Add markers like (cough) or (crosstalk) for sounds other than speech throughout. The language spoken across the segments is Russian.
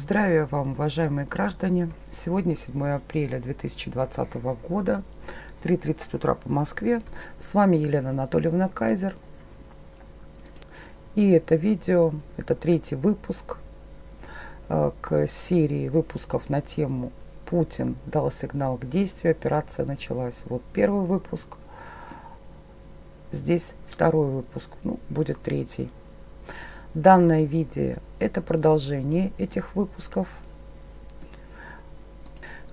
Здравия вам, уважаемые граждане! Сегодня 7 апреля 2020 года, 3.30 утра по Москве. С вами Елена Анатольевна Кайзер. И это видео, это третий выпуск э, к серии выпусков на тему «Путин дал сигнал к действию, операция началась». Вот первый выпуск, здесь второй выпуск, ну, будет третий. Данное видео – это продолжение этих выпусков.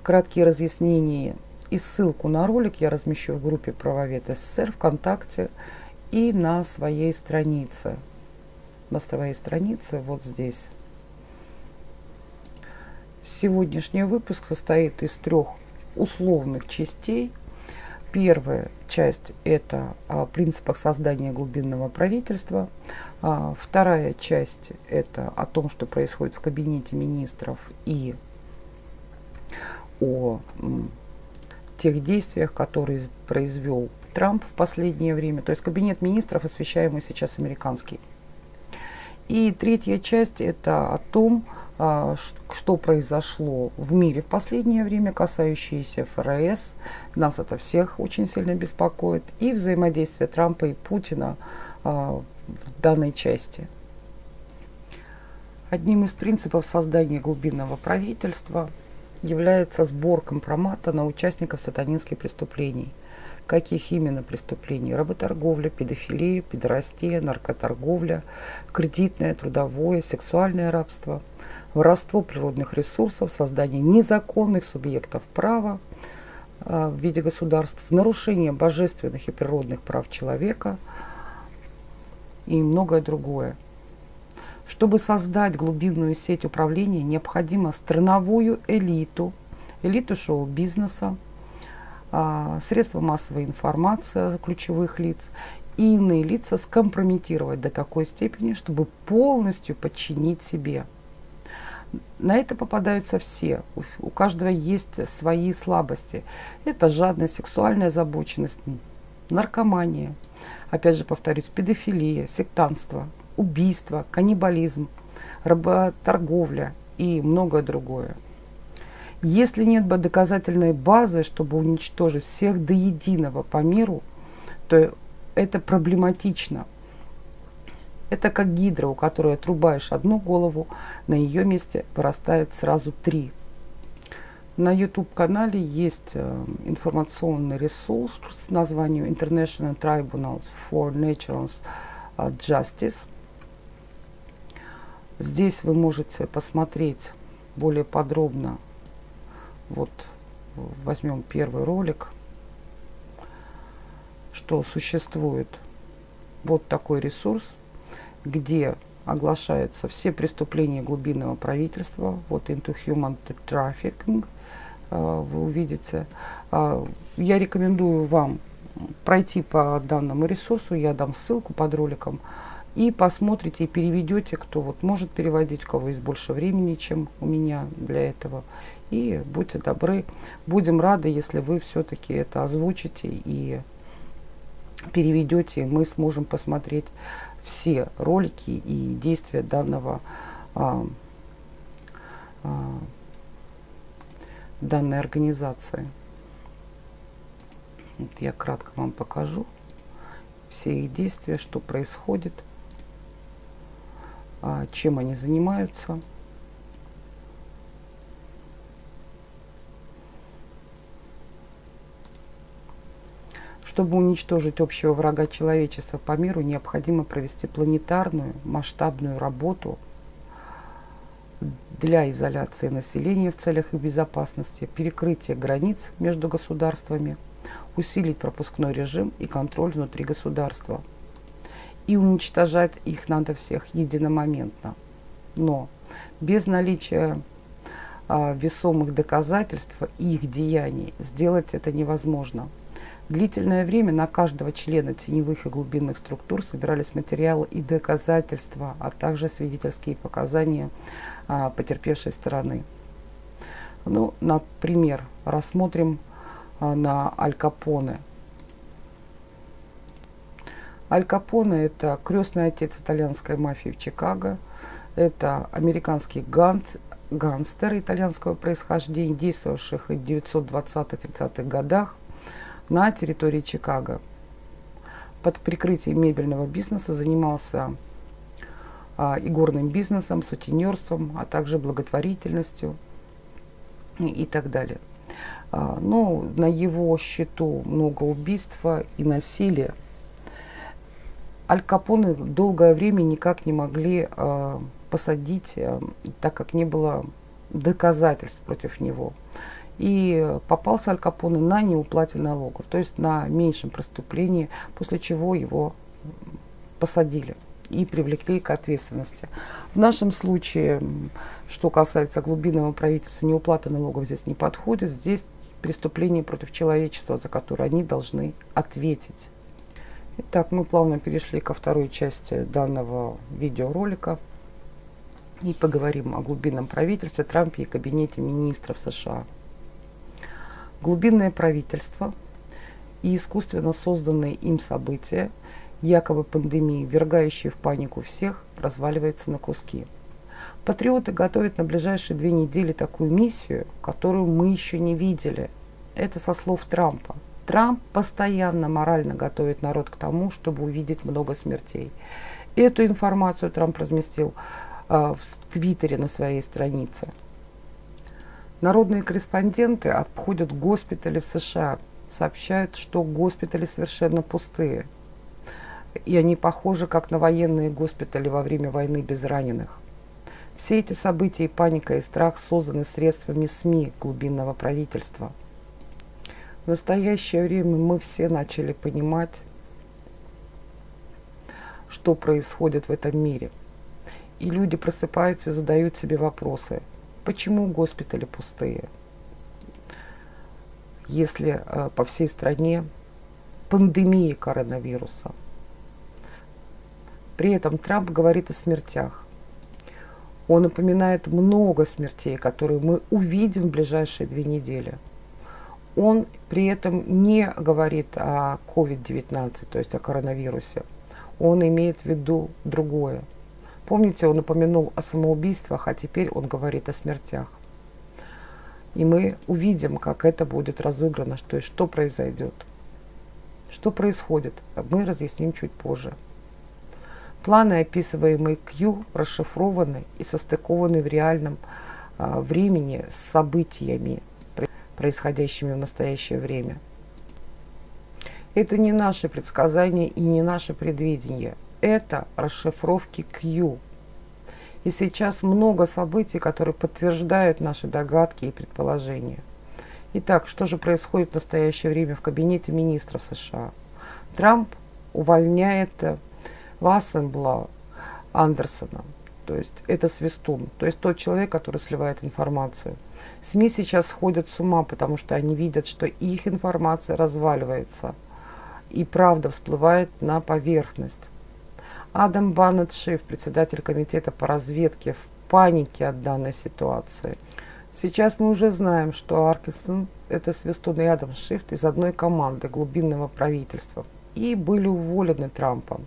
Краткие разъяснения и ссылку на ролик я размещу в группе «Правовед СССР» ВКонтакте и на своей странице. На своей странице вот здесь. Сегодняшний выпуск состоит из трех условных частей – Первая часть – это о принципах создания глубинного правительства. А, вторая часть – это о том, что происходит в кабинете министров и о тех действиях, которые произвел Трамп в последнее время. То есть кабинет министров, освещаемый сейчас американский. И третья часть – это о том, а, что произошло в мире в последнее время, касающиеся ФРС. Нас это всех очень сильно беспокоит. И взаимодействие Трампа и Путина а, в данной части. Одним из принципов создания глубинного правительства является сбор компромата на участников сатанинских преступлений – каких именно преступлений. Работорговля, педофилия, педорастия, наркоторговля, кредитное, трудовое, сексуальное рабство, воровство природных ресурсов, создание незаконных субъектов права э, в виде государств, нарушение божественных и природных прав человека и многое другое. Чтобы создать глубинную сеть управления, необходимо страновую элиту, элиту шоу-бизнеса, а, средства массовой информации ключевых лиц и иные лица скомпрометировать до такой степени, чтобы полностью подчинить себе. На это попадаются все. У, у каждого есть свои слабости. Это жадность, сексуальная озабоченность, наркомания, опять же повторюсь, педофилия, сектанство, убийство, каннибализм, работорговля и многое другое. Если нет бы доказательной базы, чтобы уничтожить всех до единого по миру, то это проблематично. Это как гидра, у которой отрубаешь одну голову, на ее месте вырастает сразу три. На YouTube-канале есть э, информационный ресурс с названием International Tribunals for Natural э, Justice. Здесь вы можете посмотреть более подробно вот возьмем первый ролик, что существует вот такой ресурс, где оглашаются все преступления глубинного правительства, вот Into Human Trafficking, э, вы увидите. Э, я рекомендую вам пройти по данному ресурсу, я дам ссылку под роликом, и посмотрите и переведете, кто вот может переводить, у кого есть больше времени, чем у меня для этого. И будьте добры, будем рады, если вы все-таки это озвучите и переведете, и мы сможем посмотреть все ролики и действия данного а, а, данной организации. Вот я кратко вам покажу все их действия, что происходит. А, чем они занимаются. Чтобы уничтожить общего врага человечества по миру, необходимо провести планетарную масштабную работу для изоляции населения в целях их безопасности, перекрытия границ между государствами, усилить пропускной режим и контроль внутри государства – и уничтожать их надо всех единомоментно. Но без наличия а, весомых доказательств их деяний сделать это невозможно. Длительное время на каждого члена теневых и глубинных структур собирались материалы и доказательства, а также свидетельские показания а, потерпевшей стороны. Ну, например, рассмотрим а, на Аль Капоне – Аль Капоне – это крестный отец итальянской мафии в Чикаго. Это американский гант, гангстер итальянского происхождения, действовавших в 920-30-х годах на территории Чикаго. Под прикрытием мебельного бизнеса занимался а, игорным бизнесом, сутенерством, а также благотворительностью и, и так далее. А, ну, на его счету много убийства и насилия. Аль Капоне долгое время никак не могли а, посадить, а, так как не было доказательств против него. И попался Аль Капоне на неуплате налогов, то есть на меньшем преступлении, после чего его посадили и привлекли к ответственности. В нашем случае, что касается глубинного правительства, неуплата налогов здесь не подходит. Здесь преступление против человечества, за которое они должны ответить. Итак, мы плавно перешли ко второй части данного видеоролика и поговорим о глубинном правительстве Трампе и кабинете министров США. Глубинное правительство и искусственно созданные им события – якобы пандемии, ввергающие в панику всех, разваливается на куски. Патриоты готовят на ближайшие две недели такую миссию, которую мы еще не видели. Это со слов Трампа. Трамп постоянно морально готовит народ к тому, чтобы увидеть много смертей. Эту информацию Трамп разместил э, в Твиттере на своей странице. Народные корреспонденты обходят госпитали в США, сообщают, что госпитали совершенно пустые и они похожи как на военные госпитали во время войны без раненых. Все эти события и паника и страх созданы средствами СМИ глубинного правительства. В настоящее время мы все начали понимать, что происходит в этом мире. И люди просыпаются и задают себе вопросы. Почему госпитали пустые? Если э, по всей стране пандемия коронавируса – при этом Трамп говорит о смертях. Он упоминает много смертей, которые мы увидим в ближайшие две недели. Он при этом не говорит о COVID-19, то есть о коронавирусе. Он имеет в виду другое. Помните, он упомянул о самоубийствах, а теперь он говорит о смертях. И мы увидим, как это будет разыграно, что, что произойдет. Что происходит, мы разъясним чуть позже. Планы, описываемые Q, расшифрованы и состыкованы в реальном а, времени с событиями, происходящими в настоящее время. Это не наши предсказания и не наше предвидение. Это расшифровки Q. И сейчас много событий, которые подтверждают наши догадки и предположения. Итак, что же происходит в настоящее время в кабинете министров США? Трамп увольняет Вассенбла Андерсона. То есть это свистун, то есть тот человек, который сливает информацию. СМИ сейчас сходят с ума, потому что они видят, что их информация разваливается. И правда всплывает на поверхность. Адам Баннет Шиф, председатель комитета по разведке, в панике от данной ситуации. Сейчас мы уже знаем, что Аркинсон – это свистун и Адам Шифт из одной команды глубинного правительства и были уволены Трампом.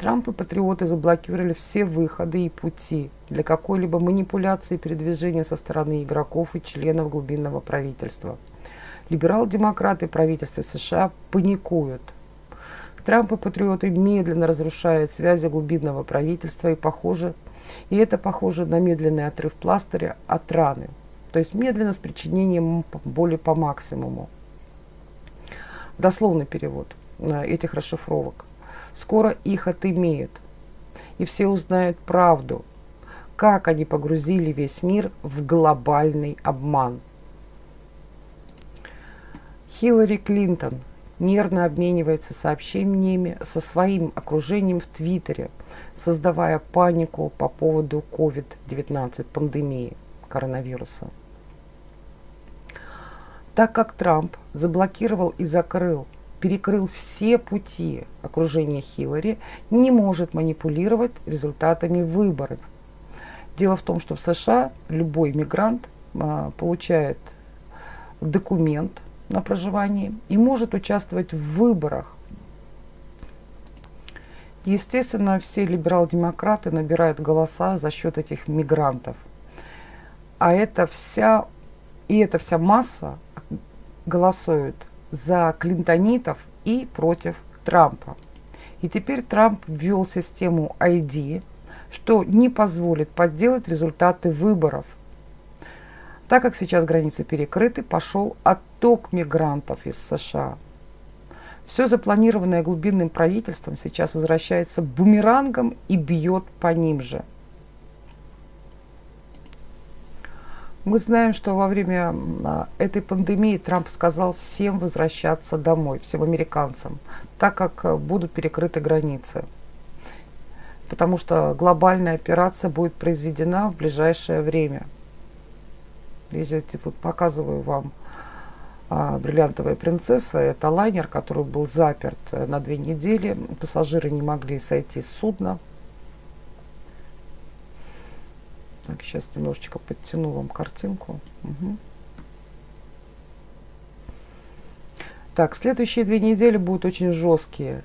Трамп и патриоты заблокировали все выходы и пути для какой-либо манипуляции передвижения со стороны игроков и членов глубинного правительства. Либерал-демократы правительства США паникуют. Трамп и патриоты медленно разрушают связи глубинного правительства и похоже, и это похоже на медленный отрыв пластыря от раны, то есть медленно с причинением боли по максимуму. Дословный перевод э, этих расшифровок – Скоро их отымеют, и все узнают правду, как они погрузили весь мир в глобальный обман. Хиллари Клинтон нервно обменивается сообщениями со своим окружением в Твиттере, создавая панику по поводу COVID-19 пандемии коронавируса. Так как Трамп заблокировал и закрыл перекрыл все пути окружения Хиллари, не может манипулировать результатами выборов. Дело в том, что в США любой мигрант а, получает документ на проживание и может участвовать в выборах. Естественно, все либерал-демократы набирают голоса за счет этих мигрантов. А это вся, и эта вся масса голосует за клинтонитов и против Трампа. И теперь Трамп ввел систему ID, что не позволит подделать результаты выборов. Так как сейчас границы перекрыты, пошел отток мигрантов из США. Все запланированное глубинным правительством сейчас возвращается бумерангом и бьет по ним же. Мы знаем, что во время а, этой пандемии Трамп сказал всем возвращаться домой, всем американцам, так как э, будут перекрыты границы. Потому что глобальная операция будет произведена в ближайшее время. Я здесь вот показываю вам а, «Бриллиантовая принцесса». Это лайнер, который был заперт э, на две недели. Пассажиры не могли сойти с судна. Так, сейчас немножечко подтяну вам картинку. Угу. Так, следующие две недели будут очень жесткие.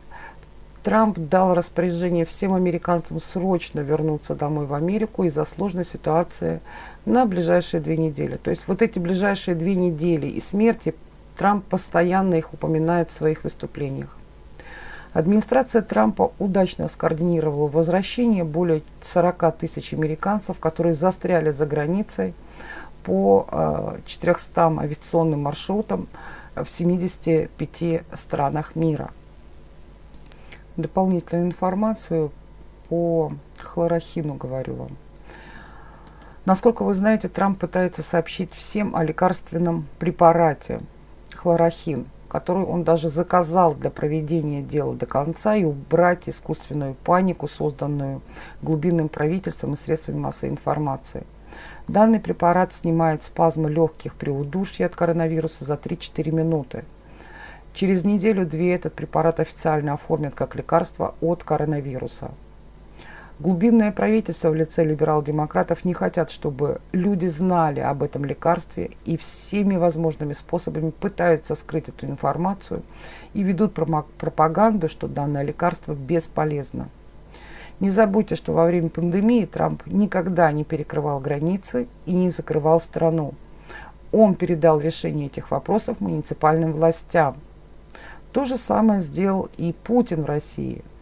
Трамп дал распоряжение всем американцам срочно вернуться домой в Америку из-за сложной ситуации на ближайшие две недели. То есть вот эти ближайшие две недели и смерти Трамп постоянно их упоминает в своих выступлениях. Администрация Трампа удачно скоординировала возвращение более 40 тысяч американцев, которые застряли за границей по 400 э, авиационным маршрутам в 75 странах мира. Дополнительную информацию по хлорохину говорю вам. Насколько вы знаете, Трамп пытается сообщить всем о лекарственном препарате хлорохин – которую он даже заказал для проведения дела до конца и убрать искусственную панику, созданную глубинным правительством и средствами массовой информации. Данный препарат снимает спазмы легких при удушье от коронавируса за 3-4 минуты. Через неделю-две этот препарат официально оформят как лекарство от коронавируса. Глубинное правительство в лице либерал-демократов не хотят, чтобы люди знали об этом лекарстве и всеми возможными способами пытаются скрыть эту информацию и ведут пропаганду, что данное лекарство бесполезно. Не забудьте, что во время пандемии Трамп никогда не перекрывал границы и не закрывал страну. Он передал решение этих вопросов муниципальным властям. То же самое сделал и Путин в России –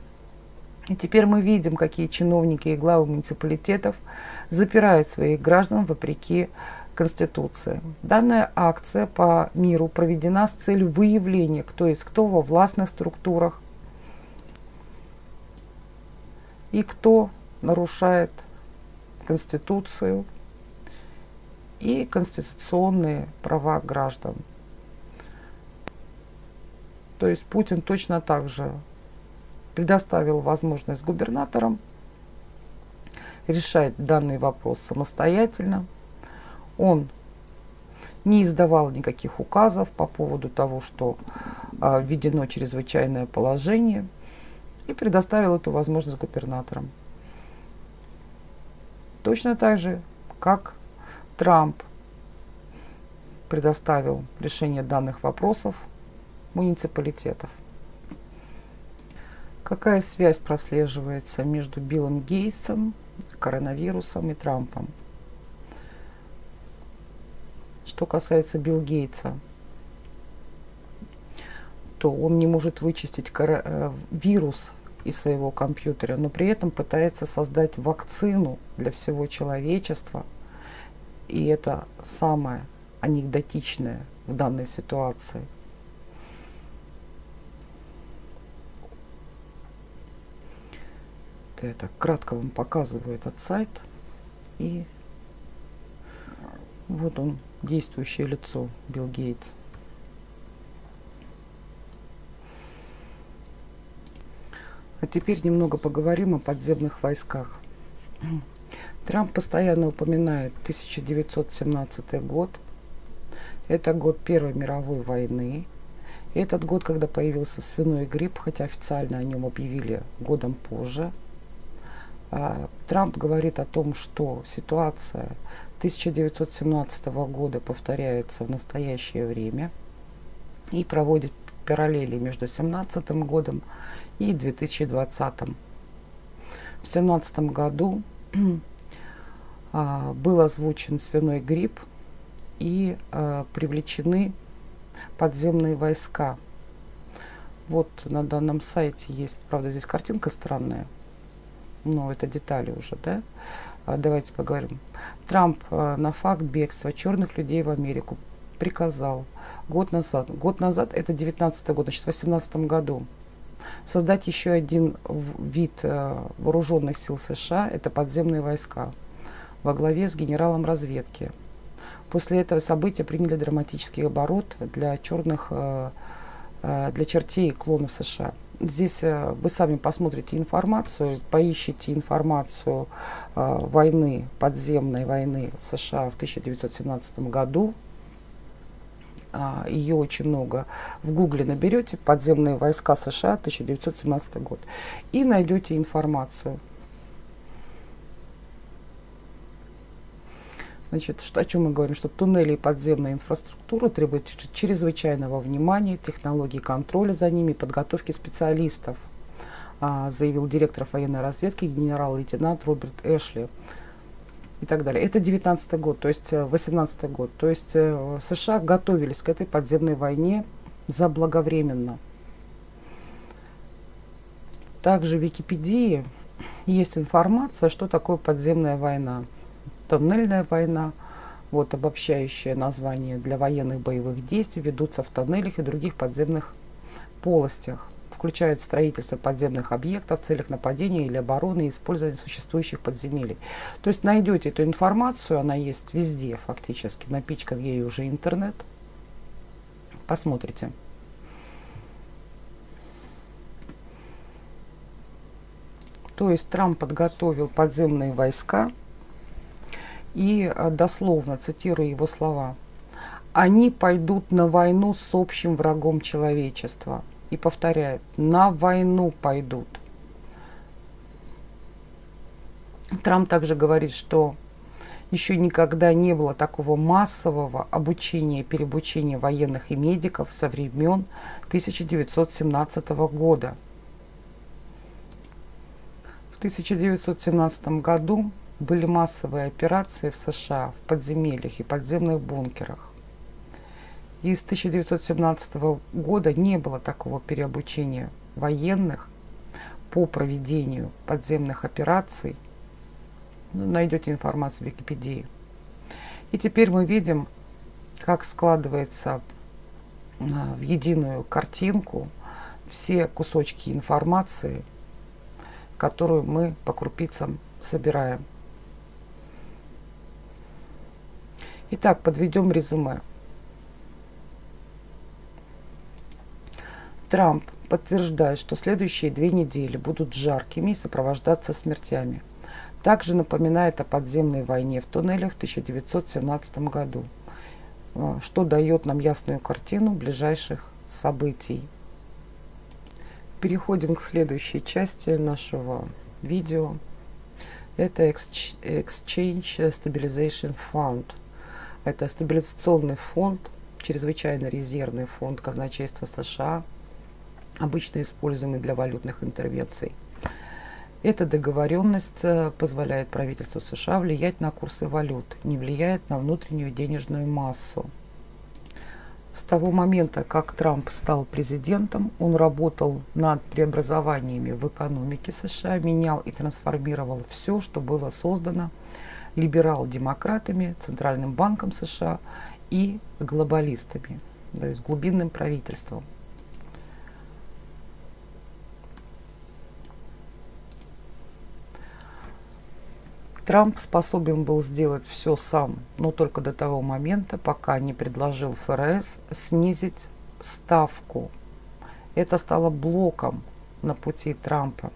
и теперь мы видим, какие чиновники и главы муниципалитетов запирают своих граждан вопреки Конституции. Данная акция по миру проведена с целью выявления, кто есть кто во властных структурах и кто нарушает Конституцию и конституционные права граждан. То есть Путин точно так же предоставил возможность губернаторам решать данный вопрос самостоятельно. Он не издавал никаких указов по поводу того, что а, введено чрезвычайное положение, и предоставил эту возможность губернаторам. Точно так же, как Трамп предоставил решение данных вопросов муниципалитетов. Какая связь прослеживается между Биллом Гейтсом, коронавирусом и Трампом? Что касается Билла Гейтса, то он не может вычистить э, вирус из своего компьютера, но при этом пытается создать вакцину для всего человечества. И это самое анекдотичное в данной ситуации – я так кратко вам показываю этот сайт. И вот он, действующее лицо Билл Гейтс. А теперь немного поговорим о подземных войсках. Трамп постоянно упоминает 1917 год. Это год Первой мировой войны. Этот год, когда появился свиной грипп, хотя официально о нем объявили годом позже – Трамп говорит о том, что ситуация 1917 года повторяется в настоящее время и проводит параллели между 2017 годом и 2020. В 2017 году (clears throat) а, был озвучен свиной грипп и а, привлечены подземные войска. Вот на данном сайте есть, правда, здесь картинка странная, но это детали уже, да? А, давайте поговорим. Трамп на факт бегства черных людей в Америку приказал год назад. Год назад, это 19 год, значит, в 18 году создать еще один вид э, вооруженных сил США, это подземные войска, во главе с генералом разведки. После этого события приняли драматический оборот для черных, для чертей и клонов США. Здесь вы сами посмотрите информацию, поищите информацию войны, подземной войны в США в 1917 году, а, ее очень много. В гугле наберете «Подземные войска США 1917 год» и найдете информацию. Значит, что, о чем мы говорим? Что туннели и подземная инфраструктура требуют чрезвычайного внимания, технологий контроля за ними, подготовки специалистов, а, заявил директор военной разведки генерал-лейтенант Роберт Эшли и так далее. Это 19 год, то есть 18 э, год. То есть э, США готовились к этой подземной войне заблаговременно. Также в Википедии есть информация, что такое подземная война. Тоннельная война, вот обобщающее название для военных боевых действий, ведутся в тоннелях и других подземных полостях включает строительство подземных объектов в целях нападения или обороны и использования существующих подземелий. То есть найдете эту информацию, она есть везде фактически, напичкан ей уже интернет. Посмотрите. То есть Трамп подготовил подземные войска и э, дословно цитирую его слова. Они пойдут на войну с общим врагом человечества – и повторяют, на войну пойдут. Трамп также говорит, что еще никогда не было такого массового обучения и переобучения военных и медиков со времен 1917 года. В 1917 году были массовые операции в США в подземельях и подземных бункерах. И с 1917 года не было такого переобучения военных по проведению подземных операций. Ну, найдете информацию в Википедии. И теперь мы видим, как складывается а, в единую картинку все кусочки информации, которую мы по крупицам собираем. Итак, подведем резюме. Трамп подтверждает, что следующие две недели будут жаркими и сопровождаться смертями. Также напоминает о подземной войне в туннелях в 1917 году, а, что дает нам ясную картину ближайших событий. Переходим к следующей части нашего видео. Это Exchange Stabilization Fund. Это стабилизационный фонд, чрезвычайно резервный фонд казначейства США – обычно используемый для валютных интервенций. Эта договоренность э, позволяет правительству США влиять на курсы валют, не влияет на внутреннюю денежную массу. С того момента, как Трамп стал президентом, он работал над преобразованиями в экономике США, менял и трансформировал все, что было создано либерал-демократами, Центральным банком США и глобалистами, то есть глубинным правительством. Трамп способен был сделать все сам, но только до того момента, пока не предложил ФРС снизить ставку. Это стало блоком на пути Трампа.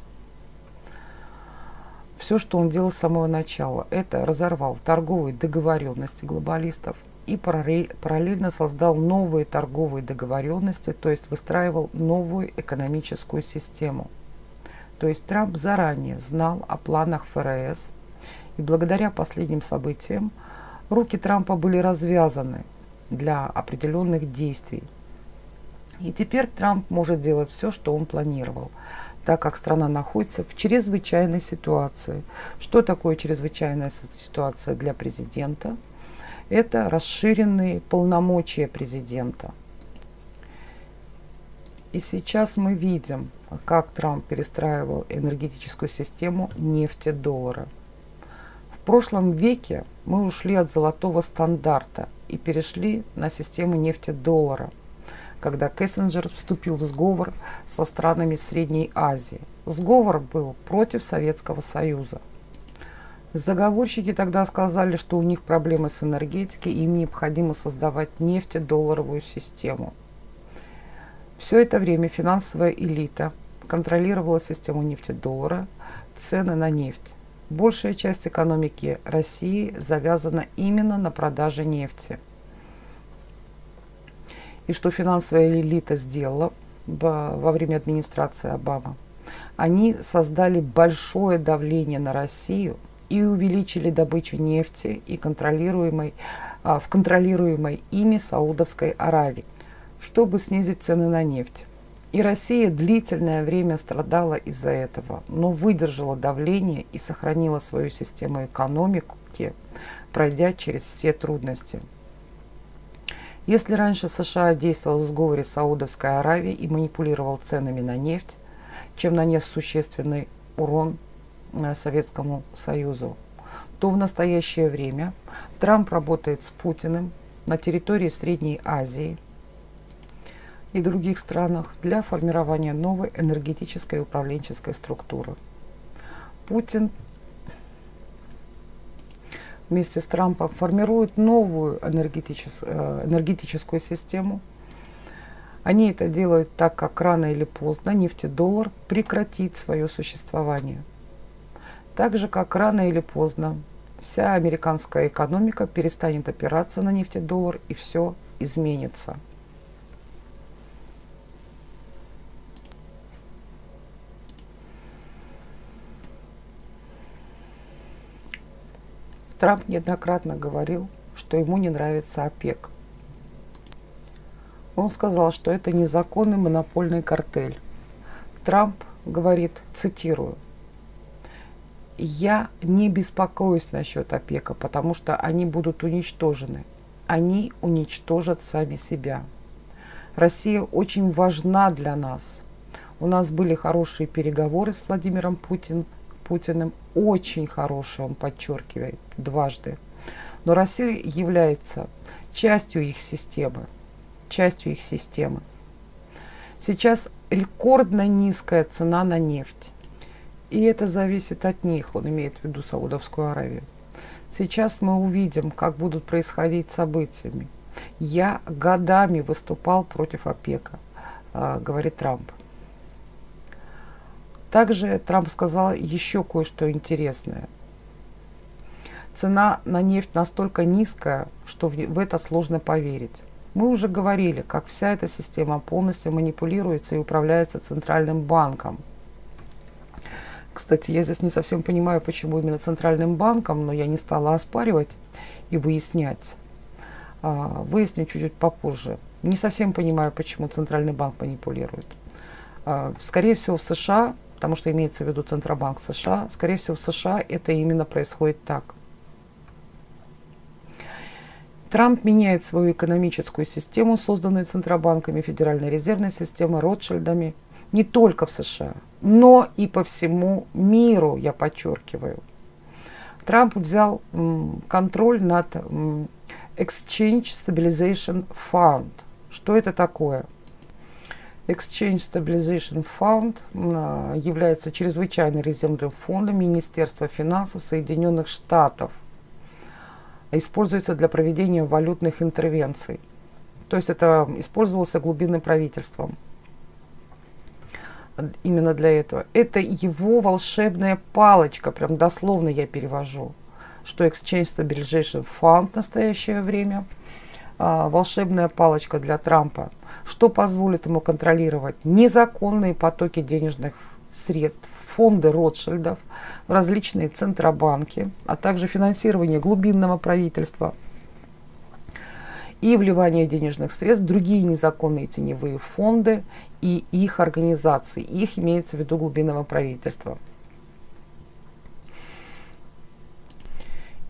Все, что он делал с самого начала, это разорвал торговые договоренности глобалистов и параллельно создал новые торговые договоренности, то есть выстраивал новую экономическую систему. То есть Трамп заранее знал о планах ФРС – и благодаря последним событиям руки Трампа были развязаны для определенных действий. И теперь Трамп может делать все, что он планировал. Так как страна находится в чрезвычайной ситуации. Что такое чрезвычайная ситуация для президента? Это расширенные полномочия президента. И сейчас мы видим, как Трамп перестраивал энергетическую систему нефти-доллара. В прошлом веке мы ушли от золотого стандарта и перешли на систему нефти-доллара – когда Кессенджер вступил в сговор со странами Средней Азии. Сговор был против Советского Союза. Заговорщики тогда сказали, что у них проблемы с энергетикой, и им необходимо создавать нефтедолларовую систему. Все это время финансовая элита контролировала систему нефтедоллара, цены на нефть. Большая часть экономики России завязана именно на продаже нефти – и что финансовая элита сделала во время администрации Обамы. Они создали большое давление на Россию и увеличили добычу нефти и контролируемой, а, в контролируемой ими Саудовской Аравии, чтобы снизить цены на нефть. И Россия длительное время страдала из-за этого, но выдержала давление и сохранила свою систему экономики, пройдя через все трудности. Если раньше США действовал в сговоре с Саудовской Аравией и манипулировал ценами на нефть, чем нанес существенный урон э, Советскому Союзу, то в настоящее время Трамп работает с Путиным на территории Средней Азии и других странах для формирования новой энергетической и управленческой структуры. Путин вместе с Трампом формируют новую энергетичес, э, энергетическую систему. Они это делают так, как рано или поздно нефтедоллар прекратит свое существование. Так же, как рано или поздно вся американская экономика перестанет опираться на нефтедоллар и все изменится. Трамп неоднократно говорил, что ему не нравится ОПЕК. Он сказал, что это незаконный монопольный картель. Трамп говорит, цитирую, «Я не беспокоюсь насчет ОПЕКа, потому что они будут уничтожены. Они уничтожат сами себя. Россия очень важна для нас. У нас были хорошие переговоры с Владимиром Путиным, Путиным очень хороший, он подчеркивает дважды. Но Россия является частью их системы, частью их системы. Сейчас рекордно низкая цена на нефть. И это зависит от них, он имеет в виду Саудовскую Аравию. Сейчас мы увидим, как будут происходить событиями. Я годами выступал против ОПЕКа, а, говорит Трамп. Также Трамп сказал еще кое-что интересное. Цена на нефть настолько низкая, что в, это сложно поверить. Мы уже говорили, как вся эта система полностью манипулируется и управляется Центральным банком. Кстати, я здесь не совсем понимаю, почему именно Центральным банком, но я не стала оспаривать и выяснять. А, выясню чуть-чуть попозже. Не совсем понимаю, почему Центральный банк манипулирует. А, скорее всего, в США потому что имеется в виду Центробанк США. Скорее всего, в США это именно происходит так. Трамп меняет свою экономическую систему, созданную Центробанками, Федеральной резервной системой, Ротшильдами, не только в США, но и по всему миру, я подчеркиваю. Трамп взял контроль над Exchange Stabilization Fund. Что это такое? Exchange Stabilization Fund а, является чрезвычайным резервным фондом Министерства финансов Соединенных Штатов. Используется для проведения валютных интервенций. То есть это использовался глубинным правительством. Именно для этого. Это его волшебная палочка, прям дословно я перевожу, что Exchange Stabilization Fund в настоящее время – а, волшебная палочка для Трампа, что позволит ему контролировать незаконные потоки денежных средств, фонды Ротшильдов, различные центробанки, а также финансирование глубинного правительства. и вливание денежных средств в другие незаконные теневые фонды и их организации. Их имеется в виду глубинного правительства.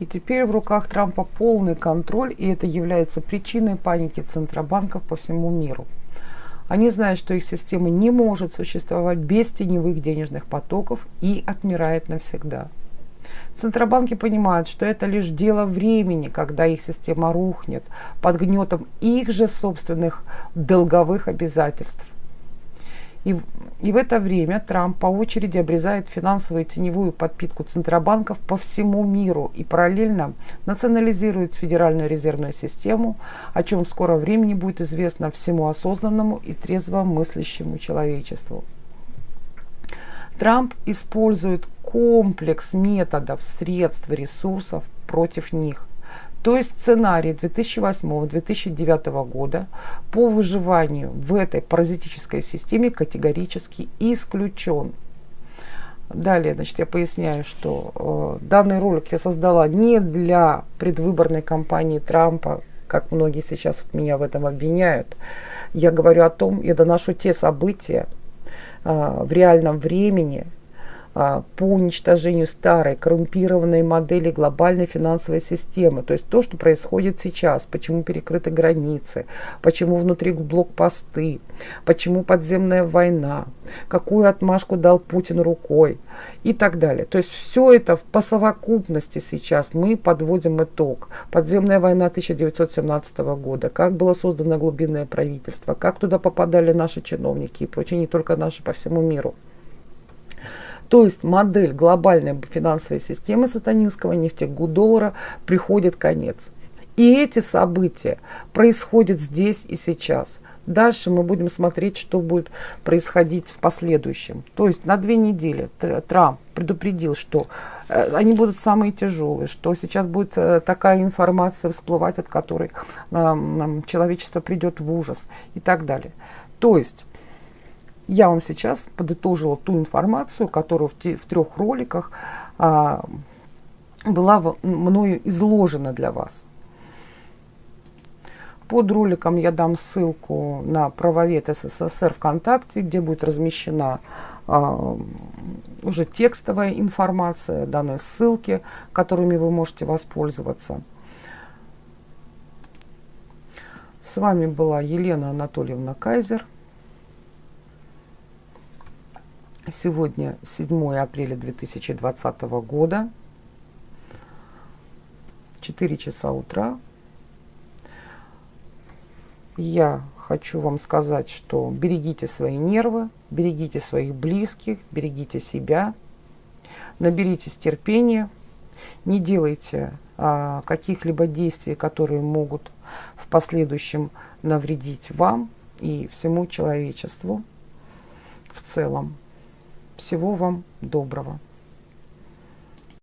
И теперь в руках Трампа полный контроль, и это является причиной паники центробанков по всему миру. Они знают, что их система не может существовать без теневых денежных потоков и отмирает навсегда. Центробанки понимают, что это лишь дело времени, когда их система рухнет под гнетом их же собственных долговых обязательств. И, и в это время Трамп по очереди обрезает финансовую теневую подпитку центробанков по всему миру и параллельно национализирует Федеральную резервную систему, о чем в скором времени будет известно всему осознанному и трезво мыслящему человечеству. Трамп использует комплекс методов, средств, ресурсов против них. То есть сценарий 2008-2009 года по выживанию в этой паразитической системе категорически исключен. Далее, значит, я поясняю, что э, данный ролик я создала не для предвыборной кампании Трампа, как многие сейчас вот меня в этом обвиняют. Я говорю о том, я доношу те события э, в реальном времени, по уничтожению старой коррумпированной модели глобальной финансовой системы. То есть то, что происходит сейчас, почему перекрыты границы, почему внутри блокпосты, почему подземная война, какую отмашку дал Путин рукой и так далее. То есть все это по совокупности сейчас мы подводим итог. Подземная война 1917 года, как было создано глубинное правительство, как туда попадали наши чиновники и прочее, не только наши по всему миру. То есть модель глобальной финансовой системы сатанинского нефтегудоллара приходит конец. И эти события происходят здесь и сейчас. Дальше мы будем смотреть, что будет происходить в последующем. То есть на две недели Трамп предупредил, что э, они будут самые тяжелые, что сейчас будет э, такая информация всплывать, от которой э, человечество придет в ужас и так далее. То есть я вам сейчас подытожила ту информацию, которая в, те, в трех роликах а, была мною изложена для вас. Под роликом я дам ссылку на правовед СССР ВКонтакте, где будет размещена а, уже текстовая информация, данные ссылки, которыми вы можете воспользоваться. С вами была Елена Анатольевна Кайзер. Сегодня 7 апреля 2020 года, 4 часа утра. Я хочу вам сказать, что берегите свои нервы, берегите своих близких, берегите себя, наберитесь терпения, не делайте а, каких-либо действий, которые могут в последующем навредить вам и всему человечеству в целом. Всего вам доброго.